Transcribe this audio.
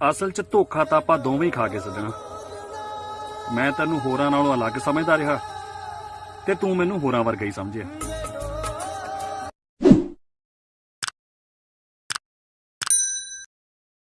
ਅਸਲ 'ਚ ਧੋਖਾ ਤਾਂ ਆਪਾਂ ਦੋਵੇਂ ਹੀ ਖਾ ਕੇ ਸੱਜਣਾ। ਮੈਂ ਤੈਨੂੰ ਹੋਰਾਂ ਨਾਲੋਂ ਅਲੱਗ ਸਮਝਦਾ ਰਿਹਾ ਤੇ ਤੂੰ ਮੈਨੂੰ ਹੋਰਾਂ ਵਰਗਾ ਹੀ ਸਮਝਿਆ।